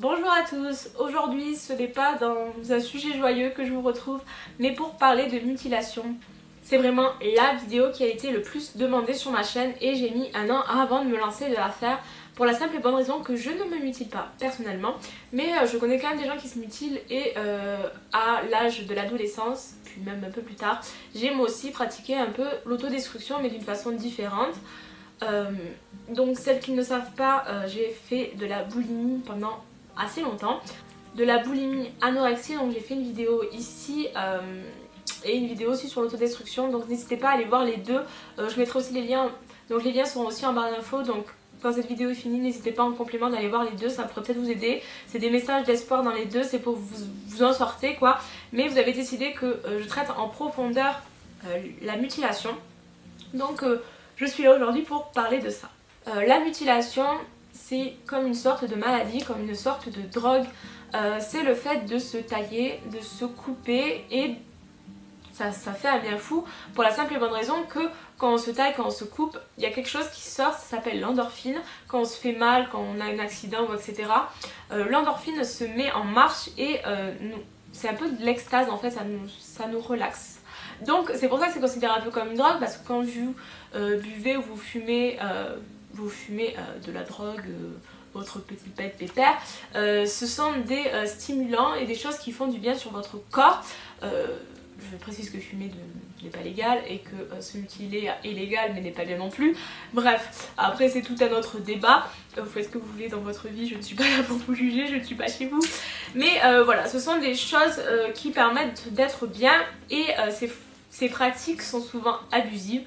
Bonjour à tous, aujourd'hui ce n'est pas dans un sujet joyeux que je vous retrouve mais pour parler de mutilation. C'est vraiment la vidéo qui a été le plus demandée sur ma chaîne et j'ai mis un an avant de me lancer de la faire pour la simple et bonne raison que je ne me mutile pas personnellement mais euh, je connais quand même des gens qui se mutilent et euh, à l'âge de l'adolescence puis même un peu plus tard j'ai moi aussi pratiqué un peu l'autodestruction mais d'une façon différente. Euh, donc celles qui ne savent pas, j'ai fait de la boulimie pendant assez longtemps. De la boulimie anorexie, donc j'ai fait une vidéo ici euh, et une vidéo aussi sur l'autodestruction. Donc n'hésitez pas à aller voir les deux. Euh, je mettrai aussi les liens, donc les liens seront aussi en barre d'infos. Donc quand cette vidéo est finie, n'hésitez pas en complément d'aller voir les deux, ça pourrait peut-être vous aider. C'est des messages d'espoir dans les deux, c'est pour vous, vous en sortir quoi. Mais vous avez décidé que euh, je traite en profondeur la mutilation. Donc je suis là aujourd'hui pour parler de ça. la mutilation, c'est comme une sorte de maladie, comme une sorte de drogue. Euh, c'est le fait de se tailler, de se couper et ça, ça, fait un bien fou pour la simple et bonne raison que quand on se taille, quand on se coupe, il y a quelque chose qui sort, ça s'appelle l'endorphine. Quand on se fait mal, quand on a un accident etc. Euh, l'endorphine se met en marche et euh, c'est un peu de l'extase en fait, ça nous, ça nous relaxe. Donc c'est pour ça que c'est considéré un peu comme une drogue parce que quand vous buvez ou vous fumez vous fumez euh, de la drogue, euh, votre petit pet pépère, euh, ce sont des stimulants et des choses qui font du bien sur votre corps. je précise que fumer n'est pas légal et que se mutiler est légal mais n'est pas bien non plus. Bref, après c'est tout un autre débat. Vous faites ce que vous voulez dans votre vie, je ne suis pas là pour vous juger, je ne suis pas chez vous. Mais voilà, ce sont des choses qui permettent d'être bien et ces pratiques sont souvent abusives.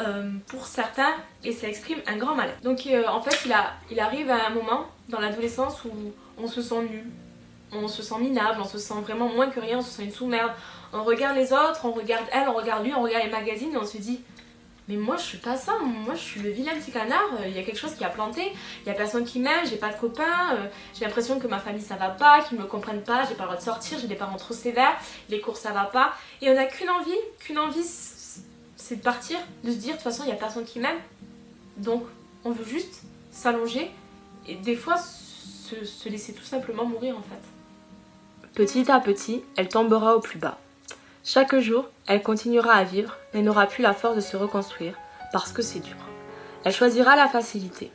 Euh, pour certains et ça exprime un grand mal. Donc euh, en fait il, il arrive à un moment dans l'adolescence où on se sent nu, on se sent minable, on se sent vraiment moins que rien, on se sent une sous-merde. On regarde les autres, on regarde elle, on regarde lui, on regarde les magazines et on se dit mais moi je suis pas ça, moi je suis le vilain petit canard, euh, il y a quelque chose qui a planté, il y a personne qui m'aime, j'ai pas de copains, j'ai l'impression que ma famille ça va pas, qu'ils me comprennent pas, j'ai pas le droit de sortir, j'ai des parents trop sévères, les cours ça va pas, et on a qu'une envie, qu'une envie c'est de partir, de se dire de toute façon il n'y a personne qui m'aime. Donc on veut juste s'allonger et des fois se, laisser tout simplement mourir en fait. Petit à petit, elle tombera au plus bas. Chaque jour, elle continuera à vivre mais n'aura plus la force de se reconstruire parce que c'est dur. Elle choisira la facilité.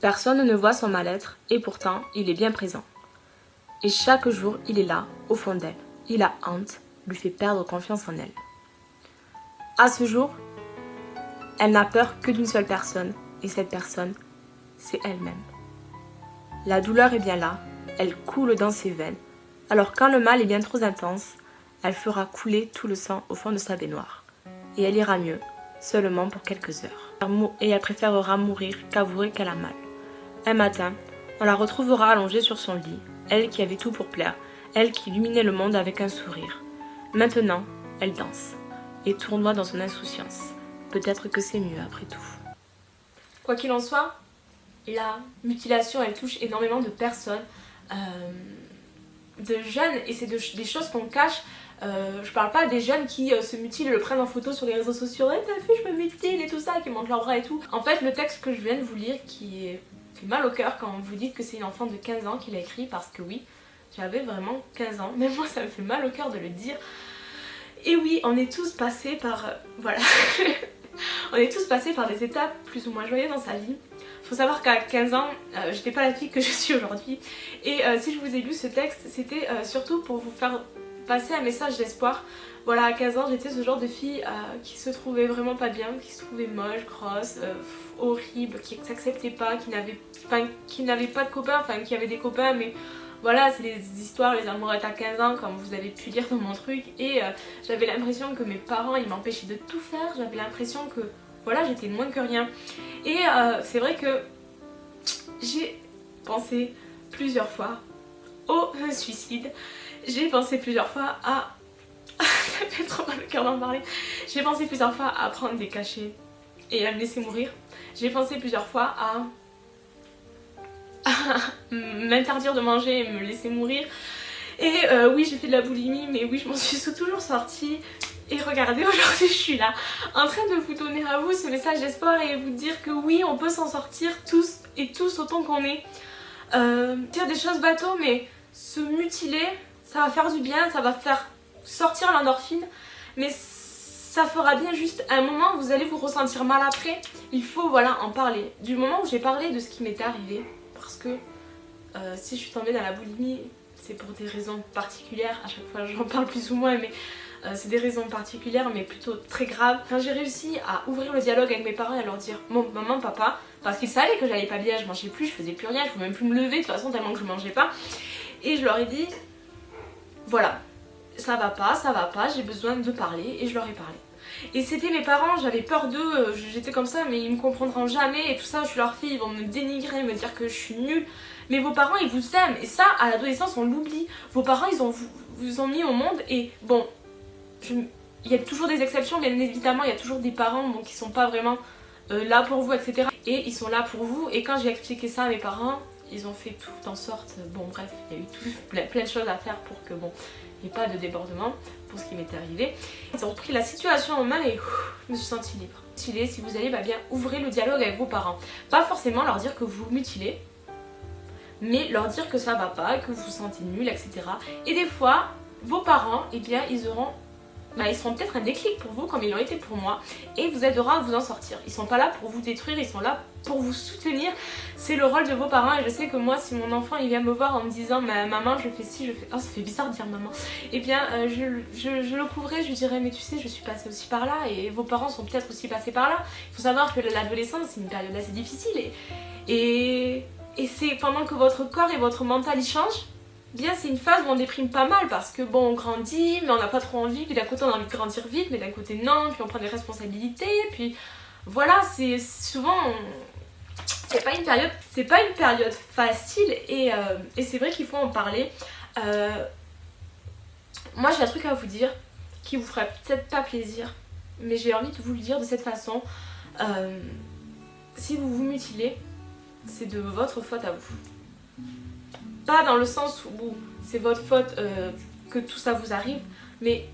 Personne ne voit son mal-être et pourtant il est bien présent. Et chaque jour, il est là, au fond d'elle. Il a honte, lui fait perdre confiance en elle. À ce jour, elle n'a peur que d'une seule personne, et cette personne, c'est elle-même. La douleur est bien là, elle coule dans ses veines, alors quand le mal est bien trop intense, elle fera couler tout le sang au fond de sa baignoire. Et elle ira mieux, seulement pour quelques heures. Et elle préférera mourir qu'avouer qu'elle a mal. Un matin, on la retrouvera allongée sur son lit, elle qui avait tout pour plaire, elle qui illuminait le monde avec un sourire. Maintenant, elle danse et tournoie dans son insouciance. Peut-être que c'est mieux après tout. Quoi qu'il en soit, la mutilation elle touche énormément de personnes, euh, de jeunes et c'est des choses qu'on cache. Euh, je parle pas des jeunes qui euh, se mutilent et le prennent en photo sur les réseaux sociaux, t'as vu je me mutile et tout ça, qui montrent leurs bras et tout. En fait le texte que je viens de vous lire qui fait mal au cœur quand vous dites que c'est une enfant de 15 ans qui l'a écrit parce que oui, j'avais vraiment 15 ans, même moi ça me fait mal au cœur de le dire. Et oui, on est tous passés par... Euh, voilà. on est tous passés par des étapes plus ou moins joyeuses dans sa vie. Faut savoir qu'à 15 ans, euh, j'étais pas la fille que je suis aujourd'hui. Et euh, si je vous ai lu ce texte, c'était surtout pour vous faire passer un message d'espoir. Voilà, à 15 ans, j'étais ce genre de fille qui se trouvait vraiment pas bien, qui se trouvait moche, grosse, horrible, qui s'acceptait pas, qui n'avait pas de copains, enfin qui avait des copains mais voilà, c'est des histoires, les amourettes à 15 ans, comme vous avez pu lire dans mon truc. Et euh, j'avais l'impression que mes parents, ils m'empêchaient de tout faire. J'avais l'impression que, voilà, j'étais moins que rien. Et euh, c'est vrai que j'ai pensé plusieurs fois au suicide. J'ai pensé plusieurs fois à... Ça fait trop mal le cœur d'en parler. J'ai pensé plusieurs fois à prendre des cachets et à me laisser mourir. J'ai pensé plusieurs fois à m'interdire de manger et me laisser mourir. Et euh, oui j'ai fait de la boulimie mais oui je m'en suis toujours sortie. Et regardez aujourd'hui je suis là en train de vous donner à vous ce message d'espoir et vous dire que oui on peut s'en sortir tous et tous autant qu'on est. euh, dire des choses bateaux, mais se mutiler, ça va faire du bien, ça va faire sortir l'endorphine, mais ça fera bien juste un moment, vous allez vous ressentir mal après. Il faut voilà en parler. Du moment où j'ai parlé de ce qui m'était arrivé, parce que euh, si je suis tombée dans la boulimie, c'est pour des raisons particulières. À chaque fois, j'en parle plus ou moins, mais euh, c'est des raisons particulières, mais plutôt très graves. Quand j'ai réussi à ouvrir le dialogue avec mes parents et à leur dire Bon, maman, papa, parce qu'ils savaient que j'allais pas bien, je mangeais plus, je faisais plus rien, je pouvais même plus me lever de toute façon, tellement que je mangeais pas. Et je leur ai dit Voilà, ça va pas, ça va pas, j'ai besoin de parler, et je leur ai parlé. Et c'était mes parents, j'avais peur d'eux, euh, j'étais comme ça, mais ils me comprendront jamais et tout ça, je suis leur fille, ils vont me dénigrer, me dire que je suis nulle. Mais vos parents, ils vous aiment. Et ça, à l'adolescence, on l'oublie. Vos parents, ils ont vous, ont mis au monde. Et bon, il y a toujours des exceptions, bien évidemment, il y a toujours des parents qui sont pas vraiment euh, là pour vous, etc. Et ils sont là pour vous. Et quand j'ai expliqué ça à mes parents, ils ont fait tout en sorte. Bon, bref, il y a eu tout, plein, de choses à faire pour que, bon, il n'y ait pas de débordement pour ce qui m'était arrivé. Ils ont pris la situation en main et je me suis sentie libre. Si vous allez, bah bien, ouvrez le dialogue avec vos parents. Pas forcément leur dire que vous mutilez, mais leur dire que ça va pas, que vous vous sentez nul, etc. Et des fois, vos parents, eh bien, ils auront bah, ils seront peut-être un déclic pour vous comme ils l'ont été pour moi et vous aidera à vous en sortir. Ils sont pas là pour vous détruire, ils sont là pour vous soutenir. C'est le rôle de vos parents et je sais que moi si mon enfant il vient me voir en me disant maman je fais ci, je fais... Oh ça fait bizarre de dire maman. Eh bien euh, je, le couvrais, je lui dirais mais tu sais je suis passée aussi par là et vos parents sont peut-être aussi passés par là. Il faut savoir que l'adolescence c'est une période assez difficile et, et, et c'est pendant que votre corps et votre mental y changent bien c'est une phase où on déprime pas mal parce que bon on grandit mais on n'a pas trop envie, puis d'un côté on a envie de grandir vite mais d'un côté non, puis on prend des responsabilités, puis voilà c'est souvent c'est pas une période c'est pas une période facile et, euh, c'est vrai qu'il faut en parler. Euh, moi j'ai un truc à vous dire qui vous ferait peut-être pas plaisir mais j'ai envie de vous le dire de cette façon. Euh, si vous vous mutilez, c'est de votre faute à vous. Pas dans le sens où c'est votre faute euh, que tout ça vous arrive, mais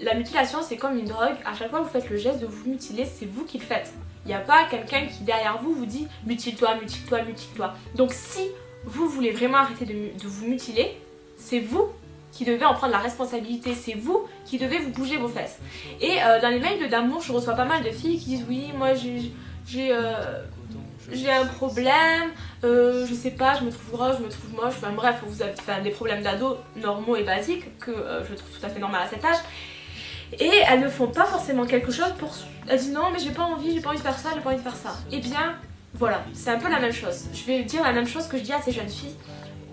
la mutilation c'est comme une drogue. À chaque fois que vous faites le geste de vous mutiler, c'est vous qui le faites. Il n'y a pas quelqu'un qui derrière vous vous dit mutile-toi, mutile-toi, mutile-toi. Donc si vous voulez vraiment arrêter de, vous mutiler, c'est vous qui devez en prendre la responsabilité, c'est vous qui devez vous bouger vos fesses. Et euh, dans les mails d'amour, je reçois pas mal de filles qui disent oui, moi j'ai euh, j'ai un problème, euh, je sais pas, je me trouve grosse, je me trouve moche, enfin bref, vous avez des problèmes d'ado normaux et basiques que euh, je trouve tout à fait normal à cet âge. Et elles ne font pas forcément quelque chose pour... Elles disent non mais j'ai pas envie, j'ai pas envie de faire ça, j'ai pas envie de faire ça. Et eh bien, voilà, c'est un peu la même chose. Je vais dire la même chose que je dis à ces jeunes filles.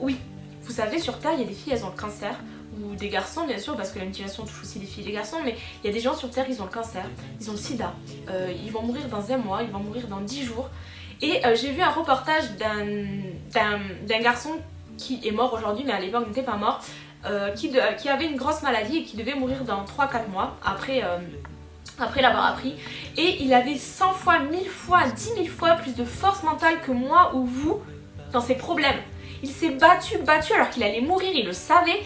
Oui, vous savez, sur Terre, il y a des filles, elles ont le cancer, ou des garçons bien sûr, parce que la mutilation touche aussi les filles et les garçons, mais il y a des gens sur Terre, ils ont le cancer, ils ont le sida, euh, ils vont mourir dans un mois, ils vont mourir dans dix jours, et euh, j'ai vu un reportage d'un garçon qui est mort aujourd'hui, mais à l'époque n'était pas mort, euh, qui, qui, avait une grosse maladie et qui devait mourir dans 3-4 mois après, euh, après l'avoir appris. Et il avait 100 fois, 1000 fois, 10 000 fois plus de force mentale que moi ou vous dans ses problèmes. Il s'est battu, battu alors qu'il allait mourir, il le savait.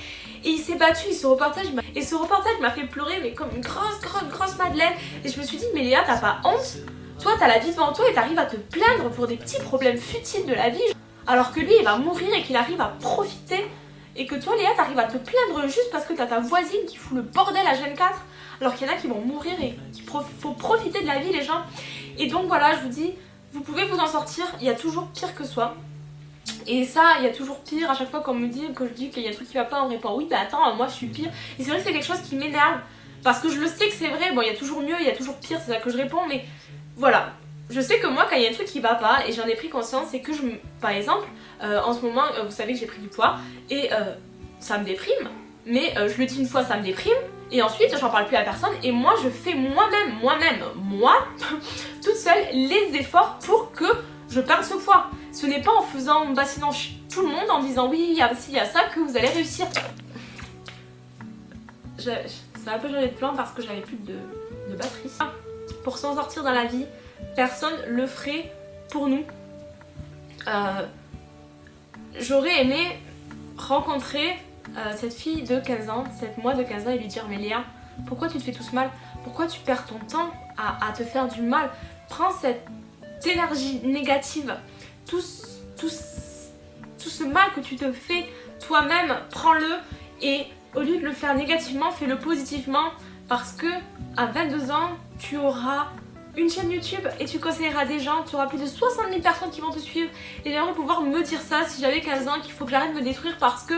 Et il s'est battu, et ce reportage, et ce reportage m'a fait pleurer, mais comme une grosse, grosse, grosse madeleine. Et je me suis dit, mais Léa, t'as pas honte? Toi, t'as la vie devant toi et t'arrives à te plaindre pour des petits problèmes futiles de la vie, alors que lui, il va mourir et qu'il arrive à profiter. Et que toi, Léa, t'arrives à te plaindre juste parce que t'as ta voisine qui fout le bordel à Gen 4, alors qu'il y en a qui vont mourir et qu'il faut profiter de la vie, les gens. Et donc voilà, je vous dis, vous pouvez vous en sortir, il y a toujours pire que soi. Et ça, il y a toujours pire, à chaque fois qu'on me dit, que je dis qu'il y a un truc qui va pas, on répond oui, bah attends, moi je suis pire. Et c'est vrai que c'est quelque chose qui m'énerve, parce que je le sais que c'est vrai, bon, il y a toujours mieux, il y a toujours pire, c'est ça que je réponds, mais voilà, je sais que moi quand il y a un truc qui va pas et j'en ai pris conscience c'est que je par exemple euh, en ce moment euh, vous savez que j'ai pris du poids et euh, ça me déprime mais je le dis une fois ça me déprime et ensuite j'en parle plus à personne et moi je fais moi-même moi-même moi toute seule les efforts pour que je perde ce poids. Ce n'est pas en faisant bassinant tout le monde en disant oui il y a ci il y a ça que vous allez réussir. Ça a un peu changé de plan parce que j'avais plus de, de batterie pour s'en sortir dans la vie, personne le ferait pour nous. Euh, j'aurais aimé rencontrer euh, cette fille de 15 ans, cette moi de 15 ans et lui dire mais Léa, pourquoi tu te fais tout ce mal? Pourquoi tu perds ton temps à, te faire du mal? Prends cette énergie négative, tout, ce mal que tu te fais toi-même, prends-le et au lieu de le faire négativement, fais-le positivement parce que à 22 ans, tu auras une chaîne YouTube et tu conseilleras des gens, tu auras plus de 60 000 personnes qui vont te suivre et j'aimerais pouvoir me dire ça si j'avais 15 ans qu'il faut que j'arrête de me détruire parce que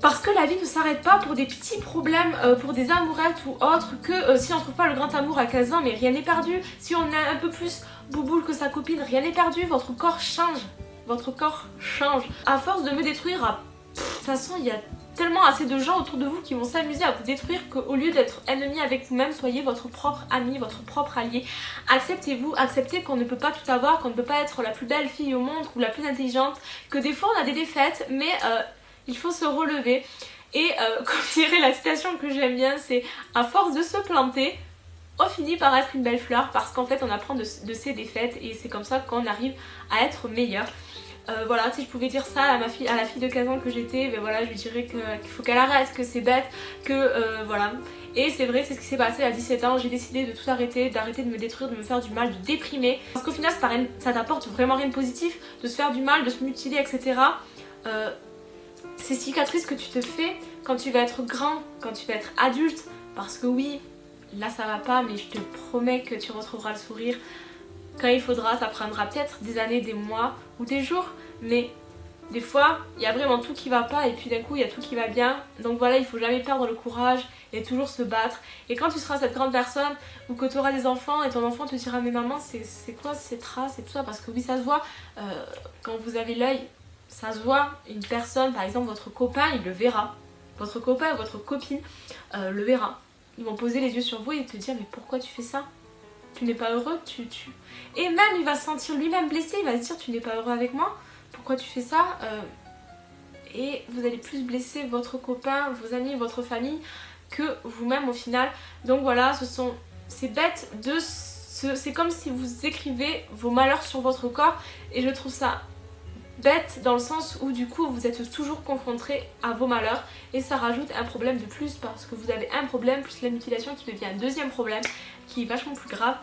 parce que la vie ne s'arrête pas pour des petits problèmes, euh, pour des amourettes ou autres, que euh, si on trouve pas le grand amour à 15 ans, mais rien n'est perdu. Si on est un peu plus bouboule que sa copine, rien n'est perdu, votre corps change. Votre corps change. À force de me détruire, de toute façon, il y a tellement assez de gens autour de vous qui vont s'amuser à vous détruire qu'au lieu d'être ennemi avec vous-même, soyez votre propre ami, votre propre allié. Acceptez-vous, acceptez qu'on ne peut pas tout avoir, qu'on ne peut pas être la plus belle fille au monde ou la plus intelligente, que des fois on a des défaites, mais... Euh, il faut se relever. Et euh, comme dirait la citation que j'aime bien, c'est à force de se planter, on finit par être une belle fleur parce qu'en fait on apprend de, ses défaites et c'est comme ça qu'on arrive à être meilleur. Euh, voilà, si je pouvais dire ça à, ma fille, à la fille de 15 ans que j'étais, ben voilà, je lui dirais qu'il faut qu'elle arrête, que c'est bête, que euh, voilà. Et c'est vrai, c'est ce qui s'est passé à 17 ans, j'ai décidé de tout arrêter, d'arrêter de me détruire, de me faire du mal, de déprimer. Parce qu'au final ça t'apporte vraiment rien de positif, de se faire du mal, de se mutiler, etc ces cicatrices que tu te fais quand tu vas être grand, quand tu vas être adulte, parce que oui, là ça va pas, mais je te promets que tu retrouveras le sourire quand il faudra, ça prendra peut-être des années, des mois ou des jours, mais des fois, il y a vraiment tout qui va pas et puis d'un coup, il y a tout qui va bien. Donc voilà, il faut jamais perdre le courage et toujours se battre. Et quand tu seras cette grande personne ou que tu auras des enfants et ton enfant te dira mais maman, c'est quoi ces traces et tout ça? Parce que oui, ça se voit, euh, quand vous avez l'œil ça se voit, une personne, par exemple votre copain, il le verra. Votre copain ou votre copine euh, le verra. Ils vont poser les yeux sur vous et te dire mais pourquoi tu fais ça? Tu n'es pas heureux tu, tu... Et même il va se sentir lui-même blessé, il va se dire tu n'es pas heureux avec moi Pourquoi tu fais ça euh, Et vous allez plus blesser votre copain, vos amis, votre famille que vous-même au final. Donc voilà, ce sont... C'est bête de... C'est comme si vous écrivez vos malheurs sur votre corps et je trouve ça bête dans le sens où du coup vous êtes toujours confronté à vos malheurs et ça rajoute un problème de plus parce que vous avez un problème plus la mutilation qui devient un deuxième problème qui est vachement plus grave.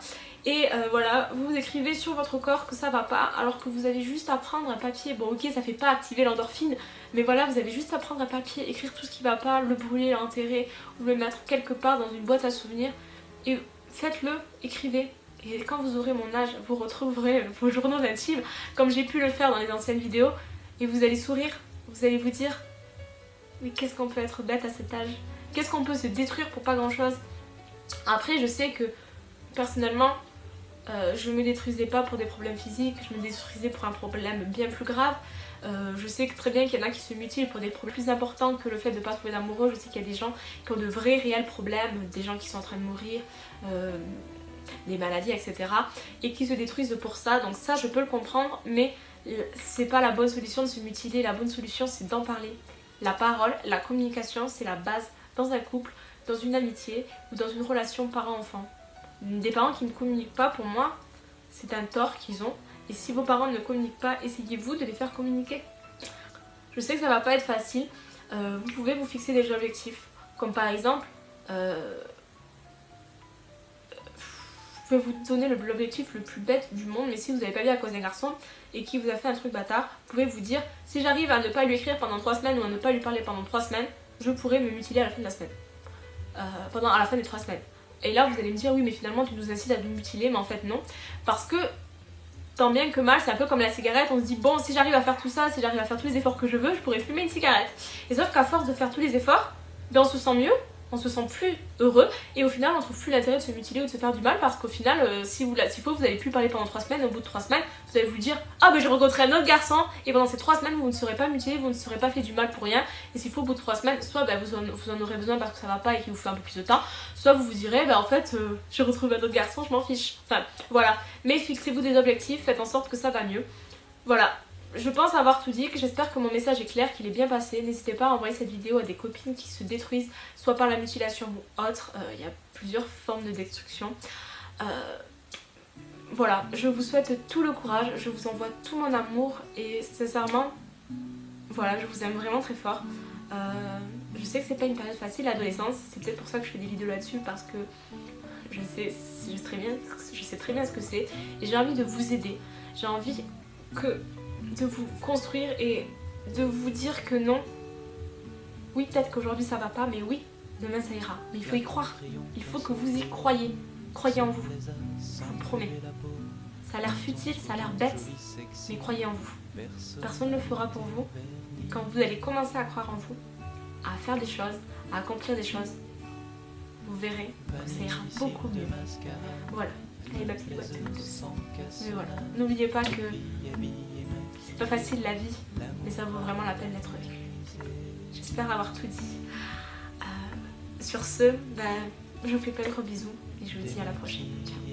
Et euh, voilà vous écrivez sur votre corps que ça va pas alors que vous avez juste à prendre un papier. Bon ok ça fait pas activer l'endorphine mais voilà vous avez juste à prendre un papier écrire tout ce qui va pas le brûler l'enterrer ou le mettre quelque part dans une boîte à souvenirs. Et faites-le écrivez. Et quand vous aurez mon âge, vous retrouverez vos journaux intimes, comme j'ai pu le faire dans les anciennes vidéos, et vous allez sourire, vous allez vous dire Mais qu'est-ce qu'on peut être bête à cet âge? Qu'est-ce qu'on peut se détruire pour pas grand-chose? Après, je sais que, personnellement, euh, je me détruisais pas pour des problèmes physiques, je me détruisais pour un problème bien plus grave. Euh, je sais très bien qu'il y en a qui se mutilent pour des problèmes plus importants que le fait de ne pas trouver d'amoureux. Je sais qu'il y a des gens qui ont de vrais réels problèmes, des gens qui sont en train de mourir, euh, des maladies, etc. Et qui se détruisent pour ça. Donc ça, je peux le comprendre, mais c'est pas la bonne solution de se mutiler. La bonne solution, c'est d'en parler. La parole, la communication, c'est la base dans un couple, dans une amitié ou dans une relation parent-enfant. Des parents qui ne communiquent pas, pour moi, c'est un tort qu'ils ont. Et si vos parents ne communiquent pas, essayez-vous de les faire communiquer. Je sais que ça va pas être facile. Euh, vous pouvez vous fixer des objectifs. Comme par exemple, euh, vous donner l'objectif le plus bête du monde, mais si vous n'avez pas vu à cause d'un garçon et qui vous a fait un truc bâtard, vous pouvez vous dire si j'arrive à ne pas lui écrire pendant 3 semaines ou à ne pas lui parler pendant 3 semaines, je pourrais me mutiler à la fin de la semaine. Euh, pendant à la fin des 3 semaines. Et là vous allez me dire oui mais finalement tu nous incites à nous mutiler, mais en fait non. Parce que tant bien que mal, c'est un peu comme la cigarette, on se dit bon si j'arrive à faire tout ça, si j'arrive à faire tous les efforts que je veux, je pourrais fumer une cigarette. Et sauf qu'à force de faire tous les efforts, ben on se sent mieux, on se sent plus heureux et au final on trouve plus l'intérêt de se mutiler ou de se faire du mal parce qu'au final euh, si vous s'il faut vous allez plus parler pendant 3 semaines au bout de 3 semaines vous allez vous dire ah ben je rencontrerai un autre garçon et pendant ces 3 semaines vous ne serez pas mutilé vous ne serez pas fait du mal pour rien. Et s'il faut au bout de 3 semaines soit ben, vous, en, aurez besoin parce que ça va pas et qu'il vous fait un peu plus de temps soit vous vous direz ben en fait euh, je retrouve un autre garçon je m'en fiche. Enfin voilà. Mais fixez-vous des objectifs faites en sorte que ça va mieux. Voilà je pense avoir tout dit, j'espère que mon message est clair, qu'il est bien passé. N'hésitez pas à envoyer cette vidéo à des copines qui se détruisent, soit par la mutilation ou autre. Euh, il y a plusieurs formes de destruction. Euh, voilà, je vous souhaite tout le courage, je vous envoie tout mon amour et sincèrement, voilà, je vous aime vraiment très fort. Euh, je sais que c'est pas une période facile, l'adolescence, c'est peut-être pour ça que je fais des vidéos là-dessus parce que je sais, très bien, je sais très bien ce que c'est et j'ai envie de vous aider. J'ai envie que de vous construire et de vous dire que non. Oui, peut-être qu'aujourd'hui ça va pas, mais oui, demain ça ira. Mais il faut y croire. Il faut que vous y croyez. Croyez en vous. Je vous promets. Ça a l'air futile, ça a l'air bête, mais croyez en vous. Personne ne le fera pour vous. Quand vous allez commencer à croire en vous, à faire des choses, à accomplir des choses, vous verrez que ça ira beaucoup mieux. Voilà. Allez, ma Mais voilà. N'oubliez pas que pas facile la vie, mais ça vaut vraiment la peine d'être vécu. J'espère avoir tout dit. Euh, sur ce, ben, je vous fais plein de gros bisous et je vous dis à la prochaine. Ciao.